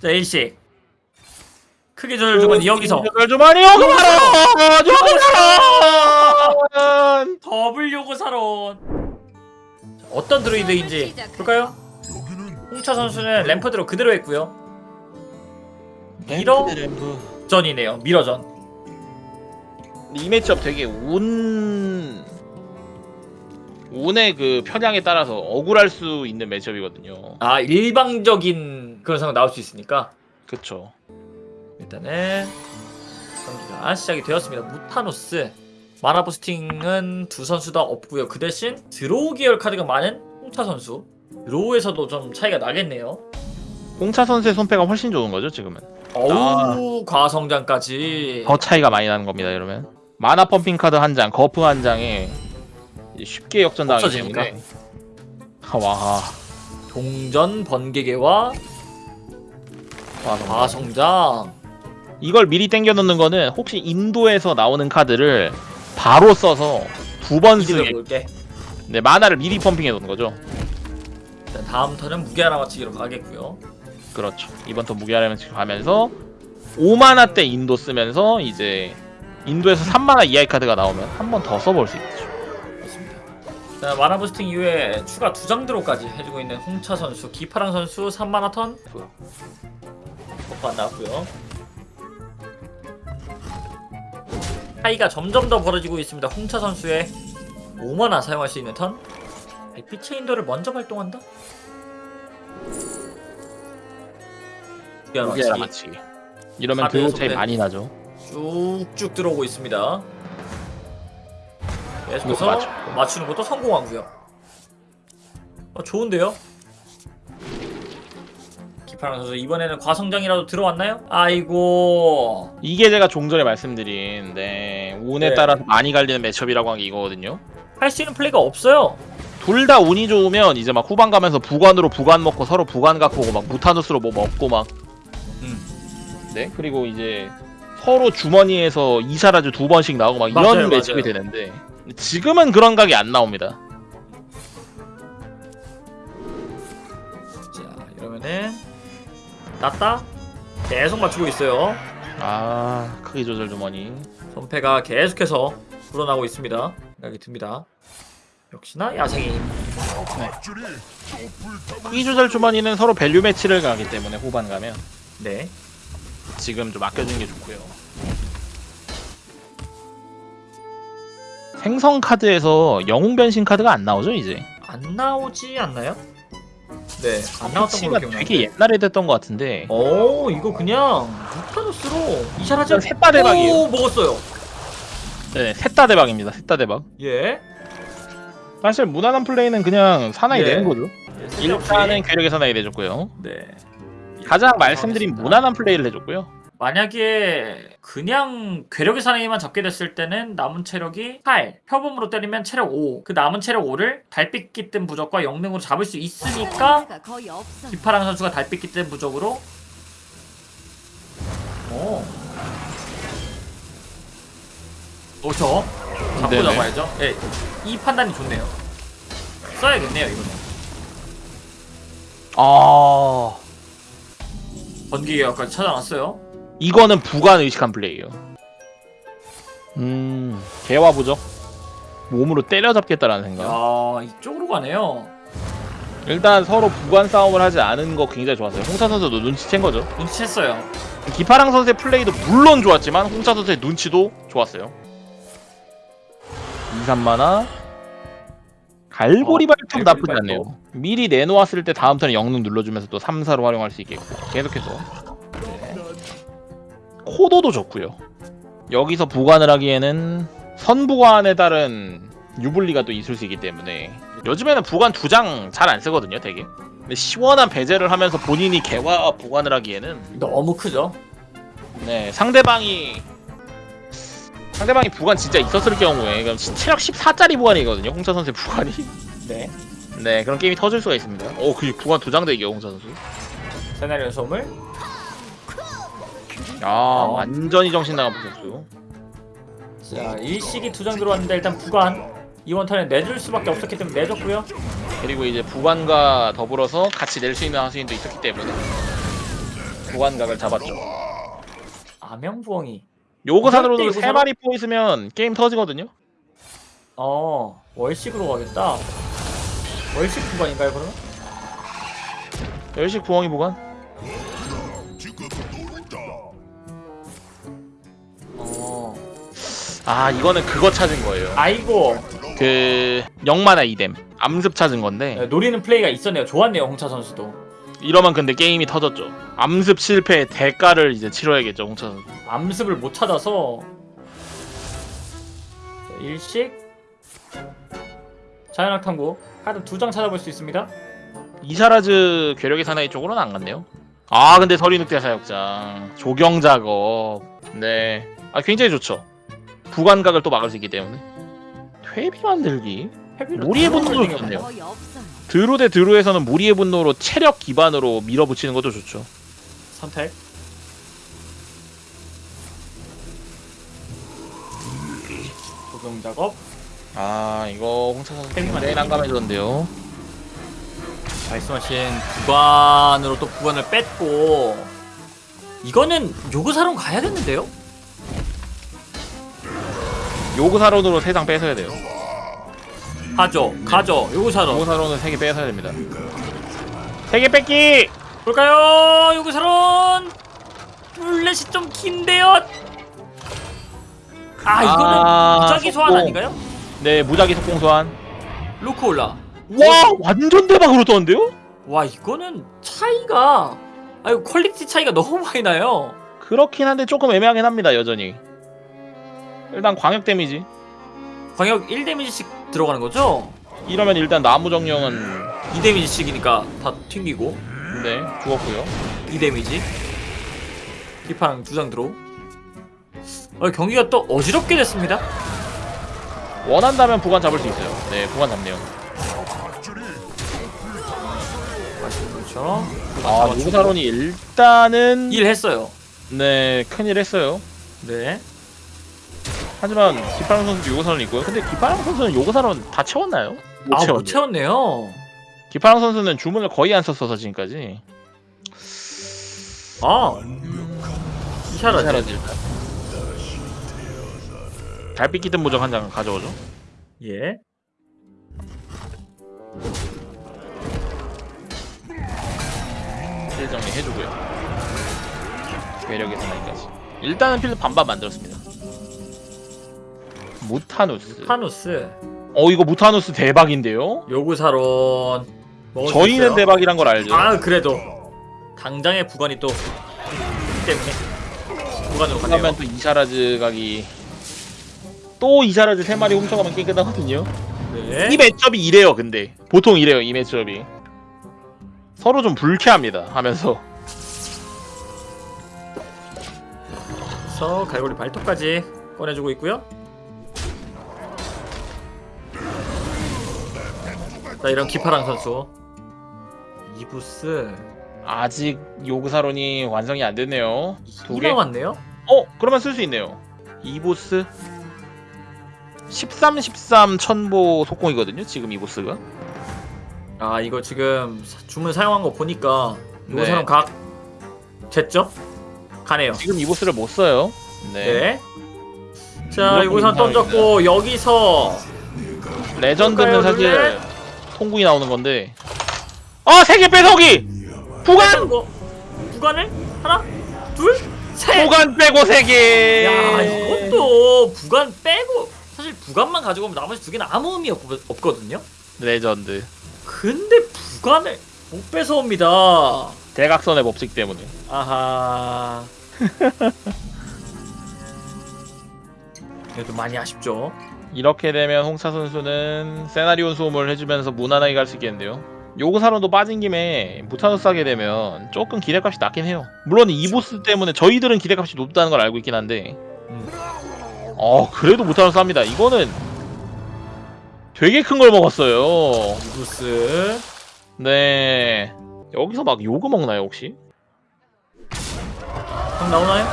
자 일시 크게 조절주면 여기서. 조절 주머니 여기 바로 여기 바로 더블 요구 사론. 어떤 드로이드인지 볼까요? 홍차 선수는 램프드로 그대로 했고요. 미러? 전이네요. 미러전. 이 매치업 되게 운 운의 그 편향에 따라서 억울할 수 있는 매치업이거든요. 아 일방적인 그런 상황 나올 수 있으니까 그쵸. 일단은 경기가 시작이 되었습니다 무타노스 마나 boosting은 두 선수 다 없고요 그 대신 draw 계열 카드가 많은 홍차 선수 draw에서도 좀 차이가 나겠네요 홍차 선수의 손패가 훨씬 좋은 거죠 지금은. 어우 과성장까지 더 차이가 많이 나는 겁니다 이러면. 마나 pumping 카드 한 장, 거프 한 장에 쉽게 역전당하기 없어지니까. 때문에. 와, 동전 번개계와. 과성장 이걸 미리 땡겨 놓는 거는 혹시 인도에서 나오는 카드를 바로 써서 두 번 쓰게 볼게 네, 마나를 미리 펌핑해 놓는 거죠. 일단 다음 턴은 무게 하나 맞추기로 가겠고요 그렇죠. 이번 턴 무기하려면 지금 가면서 5만화 때 인도 쓰면서 이제 인도에서 3만화 이하의 카드가 나오면 한 번 더 써볼 수 있죠. 자, 마나 부스팅 이후에 추가 두 장 드로까지 해주고 있는 홍차 선수 기파랑 선수 3만화 턴안 나왔고요 차이가 점점 더 벌어지고 있습니다 홍차 선수의 5만화 사용할 수 있는 턴 백빛의 인도를 먼저 발동한다? 무기하라 맞추기. 이러면 드로 차이. 많이 나죠. 쭉쭉 들어오고 있습니다. 계속해서 맞죠. 맞추는 것도 성공하고요. 어, 좋은데요? 기파랑 선수 이번에는 과성장이라도 들어왔나요? 아이고 이게 제가 종전에 말씀드린 네, 운에 네. 따라서 많이 갈리는 매첩이라고 한 게 이거거든요. 할 수 있는 플레이가 없어요. 둘 다 운이 좋으면 이제 막 후반 가면서 부관으로 부관 먹고 서로 부관 갖고 오고 막 무타누스로 뭐 먹고 막 음. 네? 그리고 이제 서로 주머니에서 이샤라즈 두 번씩 나오고 막 맞아요, 이런 matchup이 맞아요. 되는데 지금은 그런 각이 안 나옵니다. 자 이러면은 났다. 계속 맞추고 있어요. 아 크기 조절 주머니. 손패가 계속해서 불어나고 있습니다. 생각이 듭니다. 역시나 야생의 힘. 크기 조절 주머니는 서로 value 매치를 가기 때문에 후반 가면 네. 지금 좀 아껴주는 게 좋고요. 생성 카드에서 영웅 변신 카드가 안 나오죠 이제. 안 나오지 않나요? 네, 안 나왔던 걸로 기억나는데. 되게 옛날에 됐던 것 같은데. 오, 이거 그냥 무타노스로 이샤라지 일단 셋다 대박이에요. 오, 먹었어요. 네, 셋다 대박입니다. 셋다 대박. 예. 사실 무난한 플레이는 그냥 사나이 예. 되는 거죠. 예, 일단은 괴력의 사나이 해줬고요. 네. 가장 말씀드린 알겠습니다. 무난한 플레이를 해줬고요. 만약에 그냥 괴력의 사나이만 잡게 됐을 때는 남은 체력이 8, 표범으로 때리면 체력 5. 그 남은 체력 5를 달빛기 뜬 부적과 영능으로 잡을 수 있으니까. 기파랑 선수가 달빛기 뜬 부적으로 오. 그렇죠. 잡고 네네. 잡아야죠. 예, 이 판단이 좋네요. 써야겠네요, 이거는. 아 번개기까지 찾아놨어요. 이거는 부관 의식한 플레이예요. 음 개와 부적 몸으로 때려잡겠다라는 생각. 야, 이쪽으로 가네요. 일단 서로 부관 싸움을 하지 않은 거 굉장히 좋았어요. 홍차 선수도 눈치챈 거죠. 눈치챘어요. 기파랑 선수의 플레이도 물론 좋았지만 홍차 선수의 눈치도 좋았어요. 2, 3만화 갈고리 어, 발톱 나쁘지 발톱. 않네요. 미리 내놓았을 때 다음 턴에 영능 눌러주면서 또 3, 4로 활용할 수 있겠고 계속해서 네. 코도도 좋고요. 여기서 부관을 하기에는 선부관에 따른 유불리가 또 있을 수 있기 때문에 요즘에는 부관 두 장 잘 안 쓰거든요, 되게. 근데 시원한 배제를 하면서 본인이 개와 부관을 하기에는 너무 크죠? 네 상대방이 상대방이 부관 진짜 있었을 경우에 그럼 시- 체력 14짜리 부관이거든요 홍차 선수의 부관이 네. 네 그런 게임이 터질 수가 있습니다 오그 부관 두 장 대기요 홍차 선수 세나리오 소물. 야 완전히 정신 나간 선수 자, 일식이 두 장 들어왔는데 일단 부관. 이번 턴에 내줄 수밖에 없었기 때문에 내줬고요. 그리고 이제 부관과 더불어서 같이 낼 수 있는 하수인도 있었기 때문에 부관각을 잡았죠. 암영부엉이. 요그사론으로도 세 마리 포 있으면 게임 터지거든요. 어 월식으로 가겠다. 월식 구간인가요 그러면? 월식 부엉이 부관. 아 이거는 그거 찾은 거예요. 아이고 그 영마나 이뎀 암습 찾은 건데 네, 노리는 플레이가 있었네요. 좋았네요 홍차 선수도. 이러면 근데 게임이 터졌죠. 암습 실패의 대가를 이제 치러야겠죠 홍차 선수. 암습을 못 찾아서 자, 일식 자연학 탐구 카드 두 장 찾아볼 수 있습니다. 이샤라즈 괴력의 사나이 쪽으로는 안 갔네요. 아 근데 서리 늑대 사육장 조경 작업 네. 아 굉장히 좋죠. 부관각을 또 막을 수 있기 때문에 퇴비 만들기 무리의 두 분노도 좋네요. 드루 대 드루에서는 무리의 분노로 체력 기반으로 밀어붙이는 것도 좋죠. 선택. 조경 작업. 아 이거 홍차 선수 퇴비 굉장히 만들기. 난감해졌는데요. 말씀하신 구간으로 또 구간을 뺐고 이거는 요구사론 가야겠는데요? 요그사론으로 세 장 뺏어야 돼요. 가죠, 가죠. 요그사론. 요그사론은 세개 뺏어야 됩니다. 세개 뺏기! 볼까요? 요그사론. 룰렛이 좀 긴데요. 아 이거는 아, 무작위 소환. 아닌가요? 네 무작위 속공 소환. 로크올라. 와 완전 대박으로 떴는데요? 와 이거는 차이가 아유 quality 차이가 너무 많이 나요. 그렇긴 한데 조금 애매하긴 합니다 여전히. 일단 광역 데미지. 광역 1데미지씩 들어가는 거죠? 이러면 일단 나무 정령은 2데미지씩이니까 다 튕기고 네 죽었고요. 2데미지 기파랑 두 장 들어 어, 경기가 또 어지럽게 됐습니다 원한다면 부관 잡을 수 있어요. 네 부관 잡네요. 그렇죠 아 요구사론이 일단은 일 했어요 네 큰일 했어요. 네 하지만 기파랑 선수도 요구사론 있고요. 근데 기파랑 선수는 요구사론 다 채웠나요? 못 아, 채웠네요. 못 채웠네요 기파랑 선수는 주문을 거의 안 썼어서 지금까지. 아 이샤라지. 달빛 기든 무적 한 장 가져오죠. 예 필드 정리 해주고요. 괴력의 사나이까지. 일단은 필드 반반 만들었습니다. 무타누스. 타누스 어 이거 무타누스 대박인데요? 요그사론 저희는. 대박이란 걸 알죠. 아 그래도 당장의 부관이 또 때문에 부관으로 가네요 그러면 또 이샤라즈 각이 또 이샤라즈 세 마리 훔쳐가면 게임 끝나거든요. 네. 이 matchup이 이래요, 근데 보통 이래요, 이 matchup이 서로 좀 불쾌합니다. 하면서 그래서 갈고리 발톱까지 꺼내주고 있고요. 자 이런 기파랑 선수 이부스 아직 요구사론이 완성이 안 됐네요. 두이 개. 남았네요. 어, 그러면 쓸 수 있네요. 이보스 13, 13 천보 속공이거든요. 지금 이보스가. 아 이거 지금 사- 주문 사용한 거 보니까 네. 요 사람 각 됐죠? 가네요. 지금 이보스를 못 써요. 네. 네. 자 요구선 던졌고 여기서 레전드는 사실? 통구이 나오는 건데. 어, 세개 빼서기. 부관. 거 부관을 하나 둘 셋. 부관 빼고 세 개. 야 이것도 부관 빼고 사실 부관만 가지고 오면 나머지 두 개는 아무 의미 없, 없거든요. 레전드. 근데 부관을 못 뺏어옵니다. 대각선의 법칙 때문에. 아하. 그래도 많이 아쉽죠. 이렇게 되면 홍차 선수는 세나리온 수호물 해주면서 무난하게 갈 수 있겠는데요. 요그사론도 빠진 김에 무타누스 하게 되면 조금 기대값이 낮긴 해요. 물론 이 보스 때문에 저희들은 기대값이 높다는 걸 알고 있긴 한데 음. 어 그래도 무타노스 합니다. 이거는 되게 큰 걸 먹었어요. 이부스 네 여기서 막 요구 먹나요 혹시? 형 나오나요?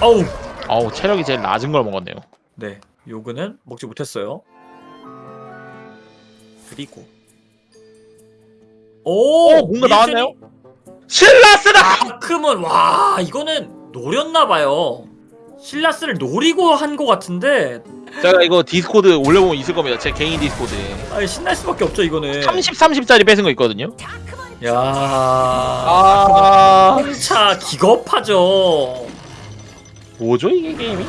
어우. 아우 체력이 제일 낮은 걸 먹었네요. 네. 요거는 먹지 못했어요. 그리고 오, 어, 뭔가 나왔나요? 실라스다! 아크문 와 이거는 노렸나봐요 실라스를 노리고 한거 같은데 제가 이거 디스코드 올려보면 있을 겁니다. 제 개인 디스코드에. 아니 신날 수밖에 없죠 이거는 30, 30짜리 뺏은 거 있거든요. 야 아. 홍차 기겁하죠 뭐죠 이게 게임이?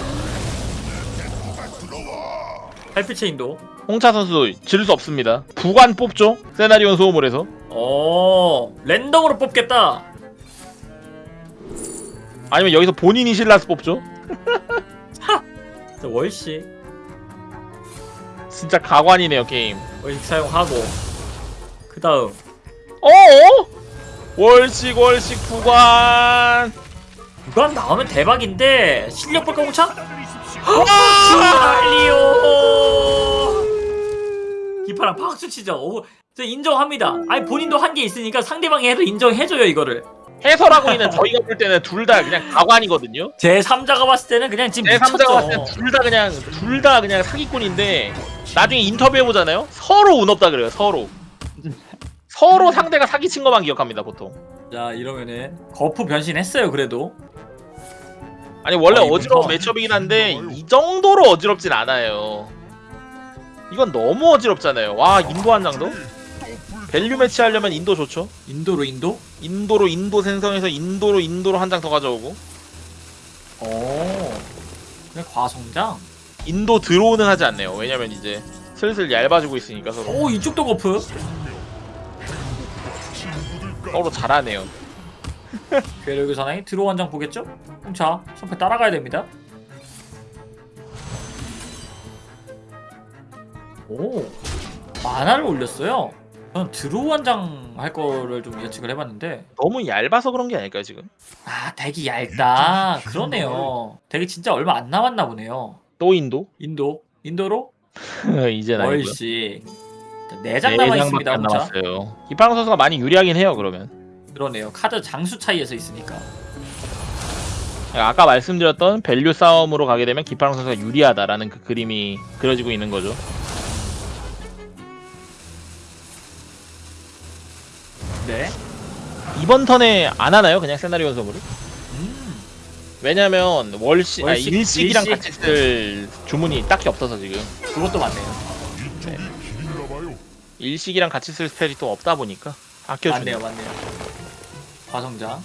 할피체인도 홍차 선수 질 수 없습니다. 부관 뽑죠? 세나리온 수호물 해서. 어 랜덤으로 뽑겠다 아니면 여기서 본인이 실라스 뽑죠? 자, 월식 진짜 가관이네요 게임. 월식 사용하고 그 다음 어어? 월식 월식 부관. 무관 나오면 대박인데 실력 볼까 홍차? 와! 리오 기파랑 박수 치죠 오, 저 인정합니다 아니 본인도 한 게 있으니까 상대방이 해도 인정해줘요 이거를 해설하고 있는 저희가 볼 때는 둘 다 그냥 가관이거든요. 제 3자가 봤을 때는 그냥 지금 제 3자가 미쳤죠 봤을 때둘다 그냥 둘 다 그냥 사기꾼인데 나중에 인터뷰 해 보잖아요. 서로 운 없다 그래요. 서로. 서로 상대가 사기친 것만 기억합니다 보통. 자 이러면은 거프 변신했어요 그래도 아니 원래 어, 이거 어지러운 좀- 매첩이긴 한데 이 정도로 어지럽진 않아요. 이건 너무 어지럽잖아요. 와 인도 한 장도? value 매치 하려면 인도 좋죠. 인도로 인도? 인도로 인도 생성해서 인도로 인도로 한 장 더 가져오고 오 그냥 과성장? 인도 들어오는 하지 않네요. 왜냐면 이제 슬슬 얇아지고 있으니까 서로 오 이쪽도 거프 서로 잘하네요. 괴력의 사나이 draw 한 장 보겠죠? 자 손패 따라가야 됩니다 오 마나를 올렸어요 저는 draw 한 장 할 거를 좀 예측을 해봤는데 너무 얇아서 그런 게 아닐까요 지금? 아 deck이 얇다 그러네요 deck이 진짜 얼마 안 남았나 보네요 또 인도? 인도 인도로 이제 나이고요. 월식 4장 남아있습니다 안 혼자 남았어요. 기파랑 선수가 많이 유리하긴 해요 그러면. 그러네요 카드 장수 차이에서 있으니까 아까 말씀드렸던 value 싸움으로 가게 되면 기파랑 선수가 유리하다라는 그 그림이 그려지고 있는 거죠. 네 이번 턴에 안 하나요? 그냥 세나리오 섬으로? 음. 왜냐면 월시, 아, 월식, 일식이랑 일식. 같이 쓸 주문이 딱히 없어서 지금 그것도 맞네요 일식이랑 같이 쓸 스펠이 또 없다 보니까 아껴주네요. 맞네요 맞네요 과성장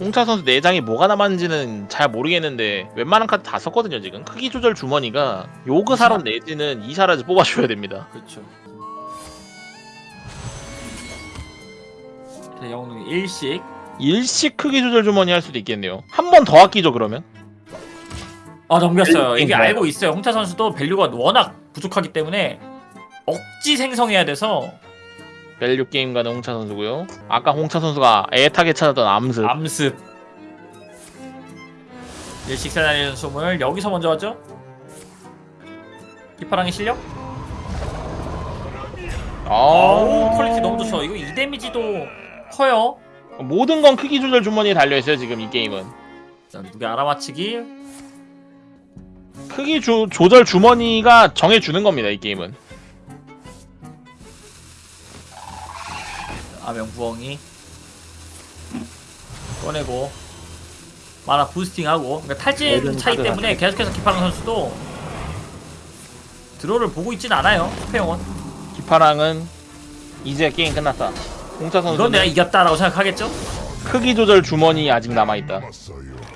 홍차 선수 내장이 뭐가 남았는지는 잘 모르겠는데 웬만한 카드 다 썼거든요 지금 크기 조절 주머니가 요그 사론 내지는 이샤라즈 뽑아줘야 됩니다 그렇죠 자, 영웅이 일식. 일식 크기 조절 주머니 할 수도 있겠네요. 한 번 더 아끼죠 그러면? 아 넘겼어요. 이게 게임 알고 있어요. 홍차 선수도 value가 워낙 부족하기 때문에 억지 생성해야 돼서. value 게임 가는 홍차 선수고요. 아까 홍차 선수가 애타게 찾았던 암습. 암습. 일식 세나리온 수호물 여기서 먼저 하죠. 기파랑의 실력? 아우. Quality 너무 좋죠. 이거 2 damage도 커요. 모든 건 크기 조절 주머니에 달려있어요 지금 이 게임은. 자, 무게 알아맞히기? 크기 주, 조절 주머니가 정해주는 겁니다 이 게임은. 암영 부엉이. 꺼내고. 마나 boosting하고. 그러니까 탈진 차이 때문에 계속해서 기파랑 선수도 드로를 보고 있진 않아요 스페용은 기파랑은 이제 게임 끝났다 홍차 이건 선수는 내가 이겼다라고 생각하겠죠? 크기 조절 주머니 아직 남아있다.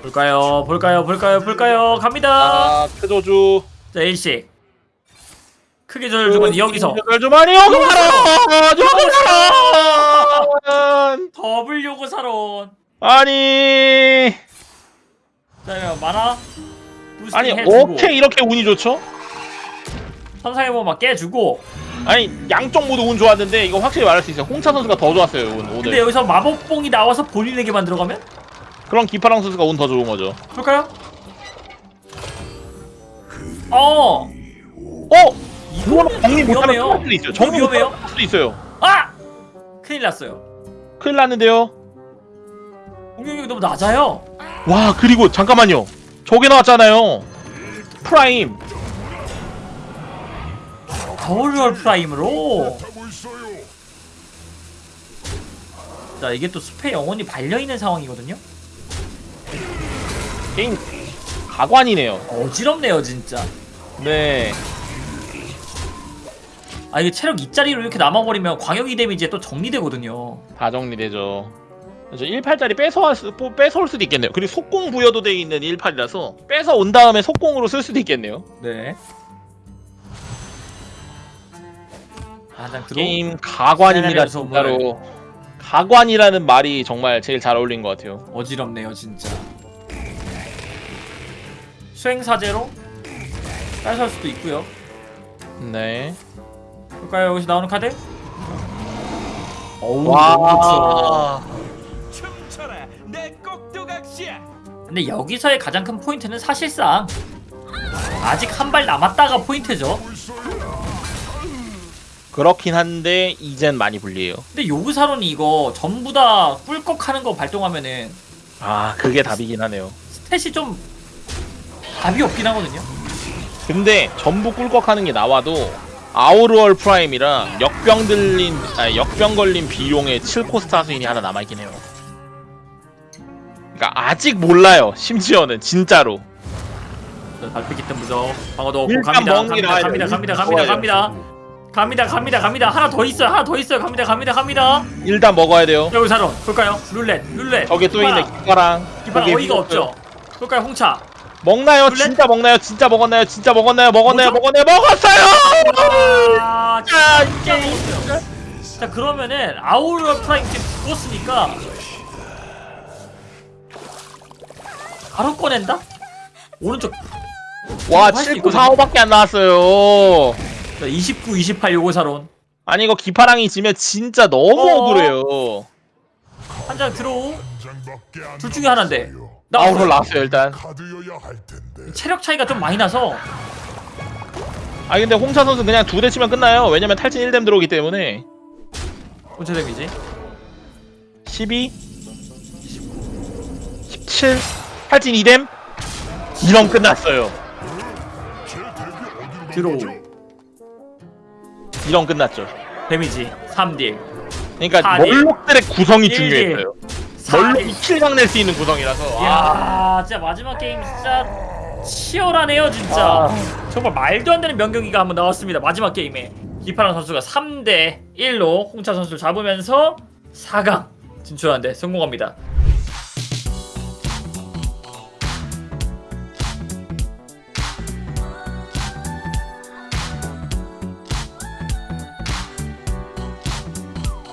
볼까요? 볼까요? 볼까요? 볼까요? 갑니다. 아 크조주. 자 일식. 크게 조절 주면 여기서. 조절 주머니 요금 하라! 요금 하라! 더블 요고 사론 아니. 자 만화 아니 어떻게 이렇게 운이 좋죠? 선상에 보면 막 깨주고 아니 양쪽 모두 운 좋았는데 이거 확실히 말할 수 있어요 홍차 선수가 더 좋았어요 운 근데 오늘 여기서 마법봉이 나와서 본인에게 만 들어가면 그럼 기파랑 선수가 운 더 좋은 거죠 볼까요? 어! 어? 이거는 정리 못하면 수도 있어요 정리. 못하면 수도 있어요 아! 큰일 났어요. 큰일 났는데요 공격력이 너무 낮아요. 와 그리고 잠깐만요 저게 나왔잖아요 프라임 더블월 프라임으로. 자 이게 또 숲의 영혼이 발려있는 상황이거든요 게임 가관이네요. 어지럽네요 진짜 네. 아 이게 체력 2짜리로 이렇게 남아버리면 광역이 데미지에 또 정리되거든요 다 정리되죠. 저 18짜리 뺏어올, 수, 뭐 뺏어올 수도 있겠네요. 그리고 속공 부여도 돼 있는 18이라서 뺏어 온 다음에 속공으로 쓸 수도 있겠네요. 네 들어 게임 가관입니다 진짜로. 가관이라는 말이 정말 제일 잘 어울린 것 같아요. 어지럽네요 진짜 수행사제로 뺏을 수도 있고요 네. 볼까요 여기서 나오는 카드? 어우 와. 춤춰라 내 꼭두각시야 근데 여기서의 가장 큰 포인트는 사실상 아직 한 발 남았다가 포인트죠 그렇긴 한데 이젠 많이 불리해요. 근데 요구사론이 이거 전부 다 꿀꺽하는 거 발동하면은 아 그게 답이긴 하네요. Stat이 좀 답이 없긴 하거든요 근데 전부 꿀꺽하는 게 나와도 아우르얼 프라임이랑 역병 들린 아니 역병 걸린 비용의 7코스트 하수인이 하나 남아있긴 해요. 그러니까 아직 몰라요. 심지어는 진짜로. 자, 달빛 깃든 무적 방어도 얻고 갑니다 갑니다. 갑니다 갑니다 갑니다. 갑니다 갑니다 갑니다 갑니다 하나 더 있어요 하나 더 있어요 갑니다 갑니다 갑니다 일단 먹어야 돼요. 요그사론 볼까요 룰렛 룰렛 저게 또 있네. 기파랑 고개 어이가 위에 없죠 볼까요 홍차 먹나요? 룰렛? 진짜 먹나요? 진짜 먹었나요? 진짜 먹었나요? 먹었나요? 뭐죠? 먹었나요? 먹었어요! 아 자, 진짜 먹었어요 자 그러면은 아우르 프라임 지금 죽었으니까 바로 꺼낸다? 오른쪽 와, 할수 7, 9, 있거든요. 4, 5밖에 안 나왔어요. 자, 29, 28 요그사론 아니 이거 기파랑이 지면 진짜 너무 어? 억울해요. 한 장 들어오 둘둘 중에 하나인데. 나 아우로 나왔어요 일단. 체력 차이가 좀 많이 나서 아 근데 홍차 선수 그냥 두 대 치면 끝나요. 왜냐면 탈진 1뎀 들어오기 때문에 언제 데미지? 12 17 탈진 2뎀 이럼 끝났어요. 들어오 이럼 끝났죠. 데미지 3딜 그러니까 사 딜. 멀록들의 구성이 딜. 중요했어요. 4딜 멀록이 킬각 낼수 있는 구성이라서 아, 이야 진짜 마지막 게임 진짜 치열하네요 진짜 아. 정말 말도 안 되는 명경기가 한번 나왔습니다 마지막 게임에 기파랑 선수가 3대 1로 홍차 선수를 잡으면서 4강 진출하는데 성공합니다